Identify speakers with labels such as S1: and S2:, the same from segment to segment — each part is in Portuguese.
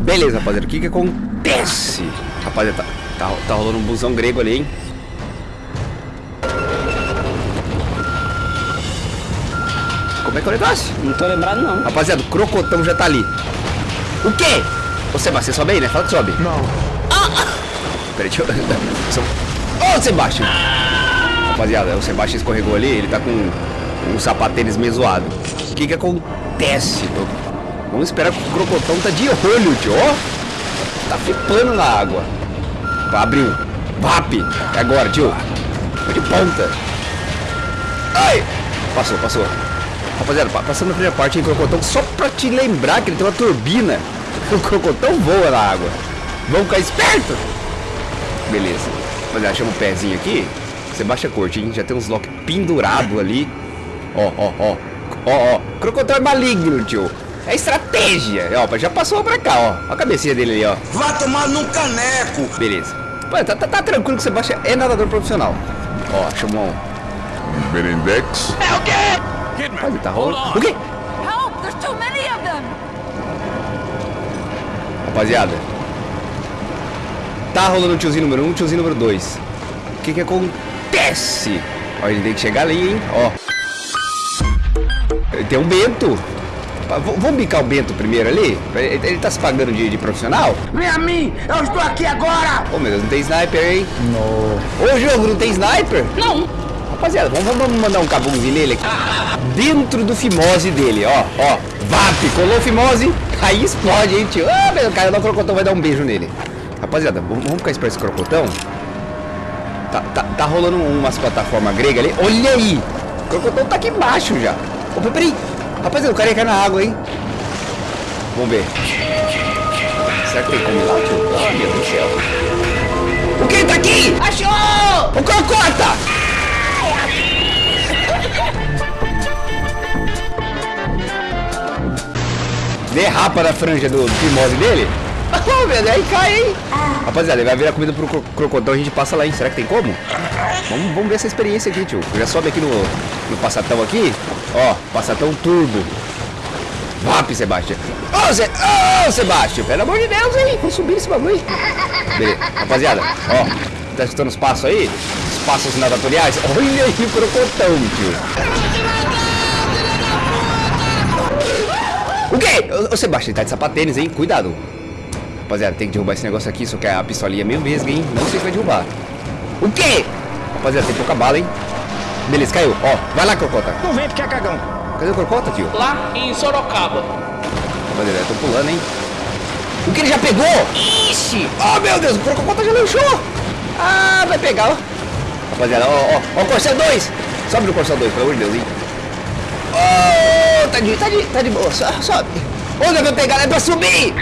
S1: Beleza, rapaziada. O que que acontece? Rapaziada, tá, tá, tá rolando um busão grego ali, hein? Como é que é o negócio?
S2: Não tô lembrado, não.
S1: Rapaziada, o crocotão já tá ali. O quê? Ô, Sebastião, você sobe aí, né? Fala que sobe.
S3: Não.
S1: Peraí, deixa eu... Ô, Sebastião! Rapaziada, o Sebastião escorregou ali, ele tá com um sapatênis meio zoado. O que que acontece? Vamos esperar que o crocotão tá de olho, tio. Ó, tá flipando na água. Abriu. VAP! É agora, tio. Foi de ponta. Ai! Passou, passou. Rapaziada, pa- passando na primeira parte, hein, crocotão, só pra te lembrar que ele tem uma turbina. O crocotão voa na água. Vamos ficar esperto! Beleza. Rapaziada, chama o pezinho aqui. Você baixa a corte, hein? Já tem uns lock pendurado ali. Ó, ó, ó. Ó, ó. Crocotão é maligno, tio. É estratégia. Ó, já passou pra cá, ó. Ó a cabecinha dele ali, ó.
S4: Vá tomar num caneco.
S1: Beleza. Pô, tá, tá, tá tranquilo que você baixa. É nadador profissional. Ó, chamou um.
S3: Berendex.
S1: Rapaz, tá rolando. O quê?
S5: Help! There's too many of them!
S1: Rapaziada. Tá rolando o tiozinho número 1, um, tiozinho número 2. O que que acontece? Ó, ele tem que chegar ali, hein? Ó. Tem um Bento. Vamos bicar o Bento primeiro ali? Ele, ele tá se pagando de, de profissional?
S4: Vem a mim, eu estou aqui agora.
S1: Ô meu Deus, não tem sniper, hein? Não. Ô jogo, não tem sniper?
S2: Não.
S1: Rapaziada, vamos, vamos mandar um cabumzinho nele aqui. Dentro do fimose dele, ó, ó. VAP, colou o fimose, aí explode, hein, tio. Ah, meu, o cara do crocotão vai dar um beijo nele. Rapaziada, vamos, vamos ficar esperto esse crocotão. Tá, tá, tá rolando umas plataformas gregas ali. Olha aí! O crocotão tá aqui embaixo já. Opa, peraí. Rapaziada, o cara ia cair na água, hein? Vamos ver. Será que tem como ir lá, tio? Oh, meu Deus do céu. O que ele tá aqui? Achou! O crocota! derrapa na franja do fimose dele. Oh, meu Deus, aí cai, hein? Rapaziada, ele vai virar comida pro cro- crocodilo, a gente passa lá, hein? Será que tem como? Vamos, vamos ver essa experiência aqui, tio. Já sobe aqui no, no passatão aqui. Ó, passatão turbo. VAP, Sebastião. Ô, Sebastião, pelo amor de Deus, hein? Vamos subir esse bagulho. Beleza. Rapaziada, ó, tá escutando os passos aí? Os passos nadatoriais? Olha aí o crocotão, tio. O quê? Ô, ô Sebastião, ele tá de sapatênis, hein? Cuidado. Rapaziada, tem que derrubar esse negócio aqui, só que a pistolinha é meio vesga, hein? Não sei se vai derrubar. O quê? Rapaziada, tem pouca bala, hein? Beleza, caiu. Ó, vai lá, Crocota.
S4: Não vem porque é cagão.
S1: Cadê o Crocota, tio?
S2: Lá em Sorocaba.
S1: Rapaziada, eu tô pulando, hein? O que ele já pegou? Ixi! Oh, meu Deus, o Crocota já lançou! Ah, vai pegar, ó. Rapaziada, ó, ó, ó, o Corcel 2! Sobe no Corcel 2, pelo amor de Deus, hein? Oh, tá de, tá de, tá de boa, so- sobe. Onde vai pegar? É pra subir!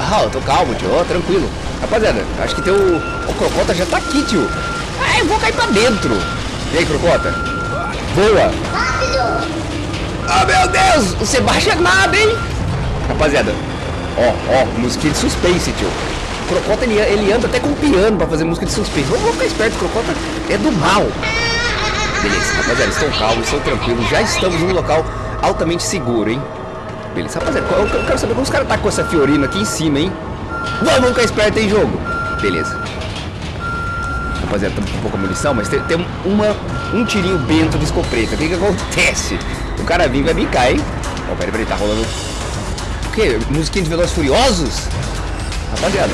S1: Ah, eu tô calmo, tio, ó, tranquilo. Rapaziada, acho que tem o... O Crocota já tá aqui, tio. Ah, eu vou cair pra dentro. E aí, Crocota? Voa! Ah, meu Deus! O Sebastião é nada, hein? Rapaziada, ó, ó, musiquinha de suspense, tio. O Crocota, ele, ele anda até com piano pra fazer música de suspense. Vamos ficar esperto, Crocota é do mal. Beleza, rapaziada, estão calmos, estão tranquilos. Já estamos num local altamente seguro, hein? Beleza, rapaziada, eu, quero saber como os caras tá com essa Fiorino aqui em cima, hein? Vamos, vamos ficar esperto em jogo. Beleza. Rapaziada, estamos com pouca munição, mas tem, tem uma, um tirinho bento de escopeta. O que que acontece? O cara vem vai bicar, hein? Ó, peraí, peraí, tá rolando... O quê? Musiquinha de Velozes Furiosos? Rapaziada.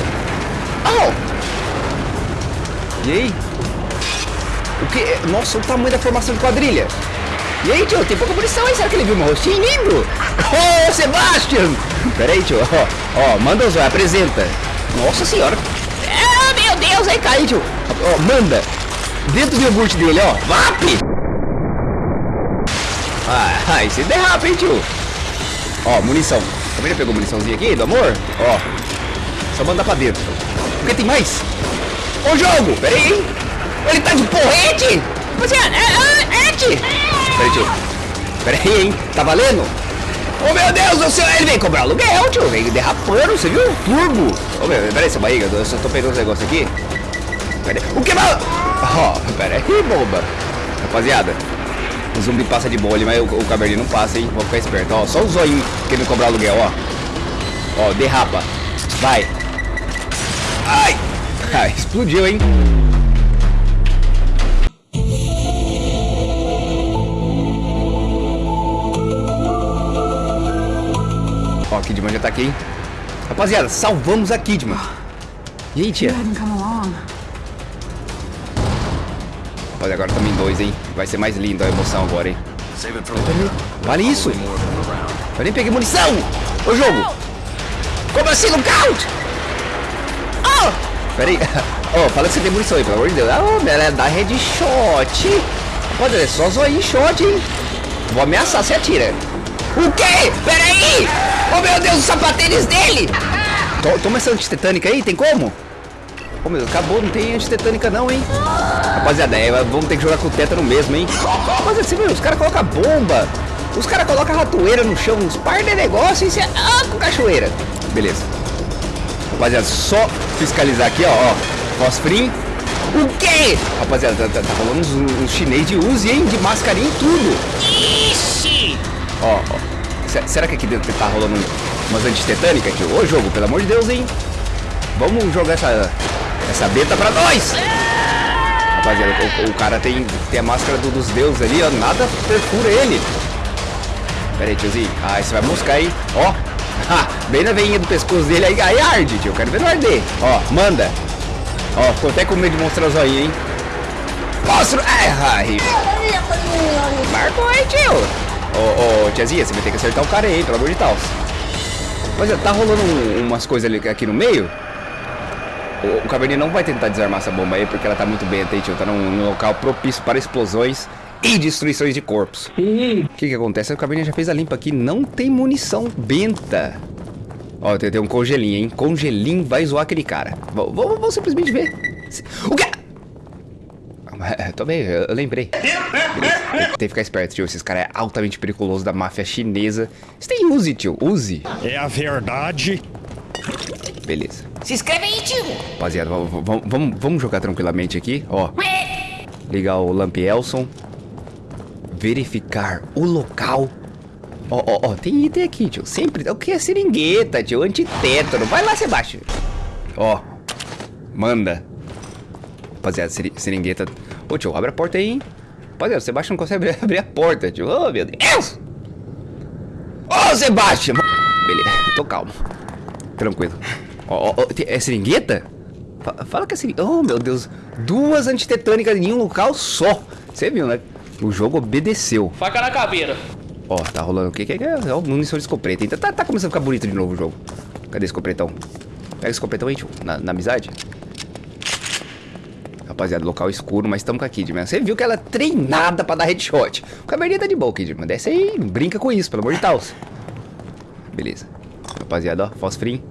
S1: Au! E aí? O que? Nossa, o tamanho da formação de quadrilha. E aí, tio, tem pouca munição aí. Será que ele viu meu rostinho lindo? Ô, Sebastian! Pera aí, tio. Ó, ó, manda o zóio, apresenta. Nossa senhora. Ah, meu Deus, aí cai, tio. Ó, manda. Dentro do iogurte dele, ó. VAP! Ah, aí você derrapa, hein, tio. Ó, munição. A família pegou muniçãozinha aqui, do amor? Ó. Só mandar pra dentro. O que tem mais? Ô jogo! Pera aí, hein? Ele tá de porrete! Rapaziada, é, é, é, tio. Tio. Hein? Tá valendo? Ô meu Deus do céu, ele vem cobrar aluguel, tio. Vem derrapando, você viu? Turbo. Ô meu, pera aí, essa barriga, eu só tô pegando os negócios aqui. O que vai? Ó, pera aí, boba. Rapaziada, o zumbi passa de boa ali, mas o, o não passa, hein? Vou ficar esperto. Ó, só o zoinho querendo cobrar aluguel, ó. Ó, derrapa. Vai. Ai. Ah, explodiu, hein? A Kidman já tá aqui, hein? Rapaziada, salvamos a Kidman. E
S5: come along.
S1: Olha, agora em dois, hein? Vai ser mais lindo a emoção agora, hein? Vale isso! Eu nem peguei munição! Ô jogo! Como assim, lookout? Oh! Peraí. Oh, fala que você tem munição aí, pelo amor de Deus. Ah, oh, ela dá headshot. Pode, é só zoinho shot, hein? Vou ameaçar, você atira. O quê? Peraí! Oh, meu Deus, os sapatênis dele! To- Toma essa antitetânica aí, tem como? Ô meu Deus, acabou, não tem antitetânica não, hein? Rapaziada, é, vamos ter que jogar com o tétano mesmo, hein? Rapaziada, você viu, os caras colocam bomba, os caras colocam ratoeira no chão, uns par de negócio e você... Ah, com cachoeira. Beleza. Rapaziada, só fiscalizar aqui, ó, ó. Fosfrim. O quê? Rapaziada, tá, tá, tá rolando uns, uns chinês de Uzi, hein? De mascarinha e tudo. Ixi! Ó, ó. Se- Será que aqui dentro tá rolando um- umas antitetânicas aqui? Ô, jogo, pelo amor de Deus, hein? Vamos jogar essa, essa beta pra nós! Rapaziada, o, o cara tem, tem a máscara do- dos deuses ali, ó. Nada perfura ele. Pera aí, tiozinho. Ah, você vai buscar, hein? Ó. Ha, bem na veinha do pescoço dele aí. Aí arde, tio. Eu quero ver no arder. Ó, manda. Ó, ficou até com medo de mostrar o zoinho, hein? Mostra. Ai. Marcou aí, tio. Ô, ô, tiazinha, você vai ter que acertar o cara aí, pelo amor de Deus. Mas ó, tá rolando um- umas coisas ali aqui no meio. O, o Caverninha não vai tentar desarmar essa bomba aí, porque ela tá muito bem tio. Tá num, num local propício para explosões e destruições de corpos. O que que acontece? O Caverninha já fez a limpa aqui. Não tem munição benta. Ó, tem, tem um congelinho, hein? Congelinho vai zoar aquele cara. Vou simplesmente ver. O quê? Bem, eu, eu lembrei. Tem, que ficar esperto, tio. Esses caras é altamente periculoso da máfia chinesa. Você tem Uzi, tio. Uzi.
S3: É a verdade.
S1: Beleza.
S6: Se inscreve aí, tio.
S1: Rapaziada, vamos, jogar tranquilamente aqui, ó. Ligar o Lamp Elson. Verificar o local. Ó, ó, ó, tem item aqui, tio. Sempre. O que é seringueta, tio? Antitétano. Vai lá, Sebastião. Ó. Manda. Rapaziada, seri- seringueta. Ô, tio, abre a porta aí, hein? Rapaziada, o Sebastião não consegue abrir, a porta, tio. Ô, meu Deus. Ô, Sebastião. Beleza, tô calmo. Tranquilo. Ó, ó, ó, tem- é seringueta? Fa- Fala que é seringueta. Oh, meu Deus. Duas antitetânicas em um local só. Você viu, né? O jogo obedeceu.
S2: Faca na caveira.
S1: Ó, tá rolando o que? que, que é? É o munição de escopeta. Então tá, tá começando a ficar bonito de novo o jogo. Cadê esse escopetão? Pega esse escopetão aí, tio. Na, na amizade. Rapaziada, local escuro, mas estamos com a Kidman. Você viu que ela é treinada pra dar headshot. O caverninha tá de boa, Kidman. Desce aí, brinca com isso, pelo amor de Deus. Beleza. Rapaziada, ó, fosfrim.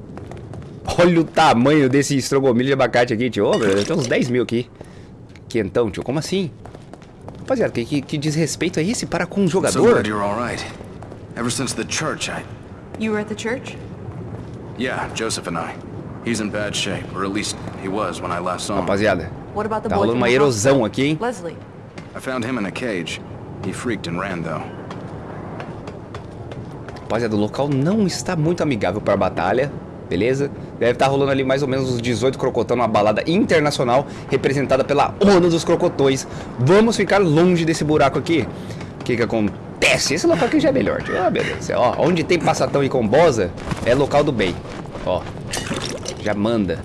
S1: Olha o tamanho desse estrogomilho de abacate aqui, tio. Ô, meu, tem uns 10 mil aqui. Quentão, tio. Como assim? Rapaziada, que, que, que desrespeito é esse para com um jogador?
S7: glad you're all right. Ever since the church, I...
S5: You were at the church?
S7: Yeah, Joseph and I. He's in bad shape, or at least he was when I last saw him.
S1: Rapaziada,
S5: What about the
S1: tá rolando uma erosão aqui, hein?
S5: Leslie.
S7: I found him in a cage. He freaked and ran, though.
S1: Rapaziada, o local não está muito amigável para a batalha, beleza? Deve estar rolando ali mais ou menos uns 18 crocotão numa balada internacional representada pela ONU dos crocotões. Vamos ficar longe desse buraco aqui. O que que acontece? Esse local aqui já é melhor. Ah, meu Deus do céu. Ó, onde tem passatão e combosa é local do bem. Ó, já manda.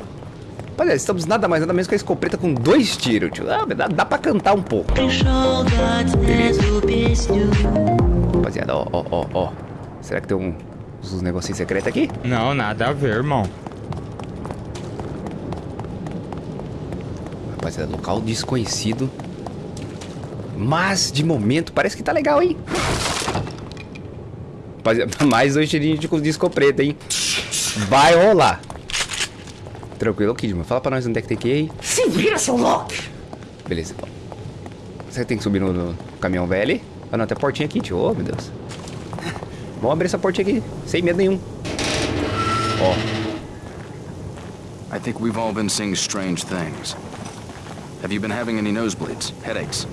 S1: Rapaziada, estamos nada mais nada menos que a escopeta com dois tiros, tio. Ah, dá, dá pra cantar um pouco. Rapaziada, ó, ó, ó, ó. Será que tem um, uns negocinhos secretos aqui?
S3: Não, nada a ver, irmão.
S1: Rapaziada, local desconhecido. Mas, de momento, parece que tá legal, hein? Rapaziada, mais dois tirinhos de disco preto, hein? Vai rolar. Tranquilo, Kidman. Fala pra nós onde é que tem que ir aí.
S6: Se vira, seu louco.
S1: Beleza. Você tem que subir no, no caminhão velho? Ah, não, tem a portinha aqui, tio. Oh, meu Deus. Vamos abrir essa portinha aqui, sem medo nenhum. Ó,
S7: I think we've all been seeing strange things. Have you been having any nosebleeds, headaches?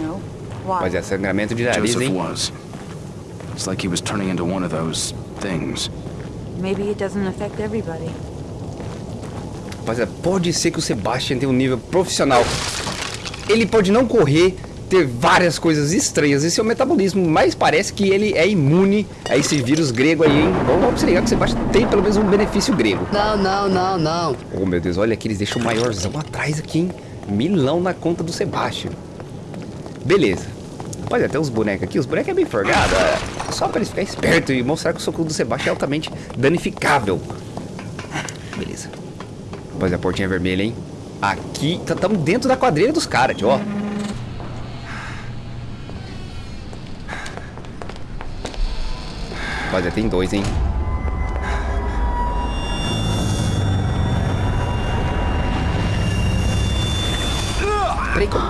S5: No. Why?
S1: rapaziada, sangramento de nariz,
S7: Joseph
S1: hein?
S7: was. It's like he was turning into one of those things.
S5: Maybe it doesn't affect everybody.
S1: Rapaziada, pode ser que o Sebastian tenha um nível profissional. Ele pode não correr, ter várias coisas estranhas em seu metabolismo, mas parece que ele é imune a esse vírus grego aí, hein? Vamos, vamos se ligar que o Sebastian tem pelo menos um benefício grego.
S8: Não, não, não, não.
S1: Oh, meu Deus, olha aqui, eles deixam o maiorzão atrás aqui, hein? Milão na conta do Sebastian. Beleza. Rapaziada, tem uns bonecos aqui, os bonecos é bem forgado, é só pra eles ficarem espertos e mostrar que o soco do Sebastian é altamente danificável. Beleza. Rapaziada, a portinha vermelha, hein? Aqui, estamos dentro da quadrilha dos caras, tio, ó. Rapaziada, tem dois, hein? Peraí, como...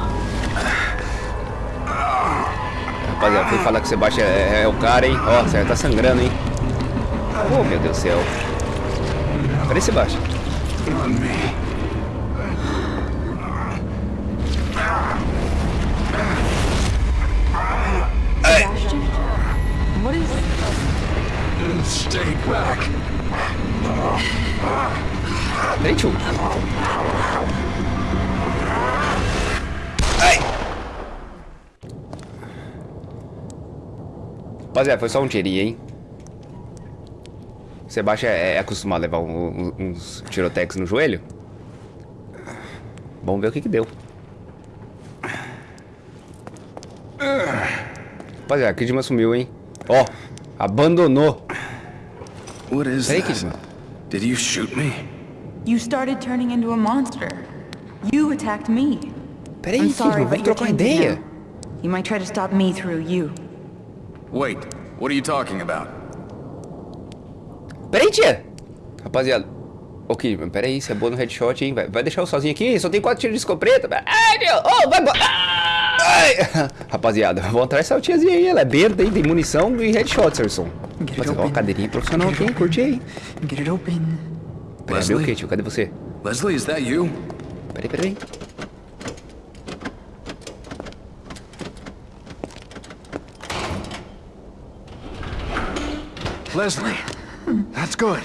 S1: Rapaziada, fui falar que o Sebastião é, é o cara, hein? Ó, você tá sangrando, hein? Oh, meu Deus do céu. Peraí, Sebastião.
S5: Sebastian? What is...
S4: Stay back.
S1: Tio. Ai! Rapaziada, foi só um tirinho, hein? O Sebastião é, é acostumado a levar um- um- uns tirotex no joelho? Vamos ver o que que deu. Rapaziada, a Kidman sumiu, hein? Ó, abandonou.
S7: What is
S1: Peraí,
S7: this?
S1: Kidman.
S7: Did you shoot me?
S5: You started turning into a monster. You attacked me.
S1: Peraí,
S5: I'm sorry,
S1: Kidman, vamos
S5: but you're
S1: trocar ideia.
S5: now. You might try to stop me through you.
S7: Wait, what are you talking about?
S1: Peraí, tia! Rapaziada. Ô, Kidman, peraí, você é boa no headshot, hein? Vai, vai deixar eu sozinho aqui? Só tem quatro tiros de escopeta. Ai, meu! Ô, vai embora! Ai! Rapaziada, vamos atrás dessa tiazinha aí. Ela é berda, hein? Tem munição e headshot, Serson. Rapaziada, ó, cadeirinha profissional aqui, hein? Curte aí.
S5: Get it open.
S1: Peraí,
S7: Leslie?
S1: Cadê você?
S7: Leslie, is that you?
S1: Peraí, peraí.
S7: Leslie, that's good.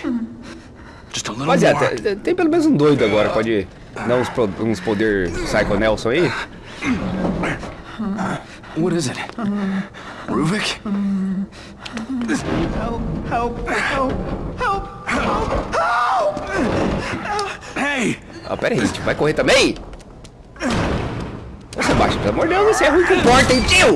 S7: Just a little
S1: Rapaziada,
S7: more.
S1: tem, tem pelo menos um doido agora. Pode dar uns, pro- uns poder Psycho Nelson aí?
S7: What is it? Ruvik? Hey!
S1: Ah, pera aí. Vai correr também? Ô, Sebastião, pelo amor de Deus, você é ruim com porta, hein, tio?